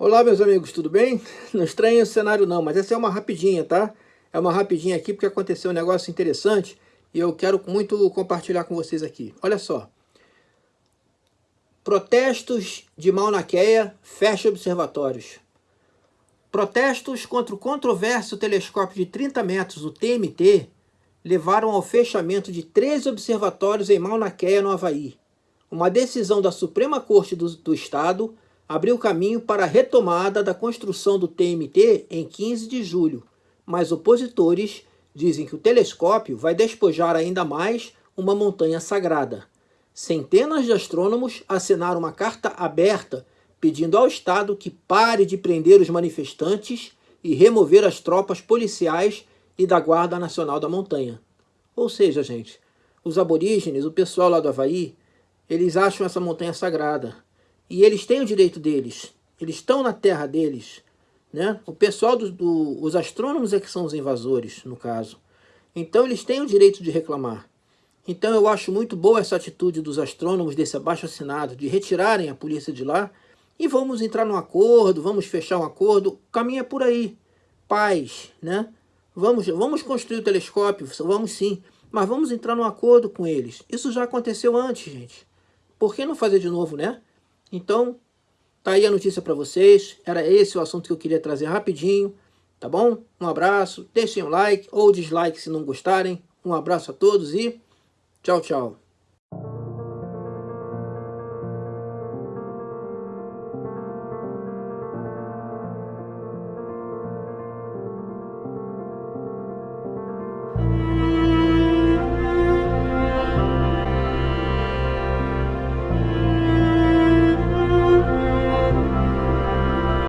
Olá meus amigos, tudo bem? Não estranha o cenário não, mas essa é uma rapidinha, tá? É uma rapidinha aqui porque aconteceu um negócio interessante e eu quero muito compartilhar com vocês aqui. Olha só. Protestos de Mauna fecha observatórios. Protestos contra o controverso telescópio de 30 metros, o TMT, levaram ao fechamento de três observatórios em Mauna no Havaí. Uma decisão da Suprema Corte do, do Estado abriu caminho para a retomada da construção do TMT em 15 de julho, mas opositores dizem que o telescópio vai despojar ainda mais uma montanha sagrada. Centenas de astrônomos assinaram uma carta aberta pedindo ao Estado que pare de prender os manifestantes e remover as tropas policiais e da Guarda Nacional da Montanha. Ou seja, gente, os aborígenes, o pessoal lá do Havaí, eles acham essa montanha sagrada. E eles têm o direito deles. Eles estão na terra deles. Né? O pessoal, dos do, os astrônomos é que são os invasores, no caso. Então eles têm o direito de reclamar. Então eu acho muito boa essa atitude dos astrônomos desse abaixo-assinado de retirarem a polícia de lá e vamos entrar num acordo, vamos fechar um acordo. É por aí. Paz, né? Vamos, vamos construir o telescópio, vamos sim, mas vamos entrar num acordo com eles. Isso já aconteceu antes, gente. Por que não fazer de novo, né? Então, tá aí a notícia para vocês. Era esse o assunto que eu queria trazer rapidinho, tá bom? Um abraço, deixem um like ou dislike se não gostarem. Um abraço a todos e tchau, tchau.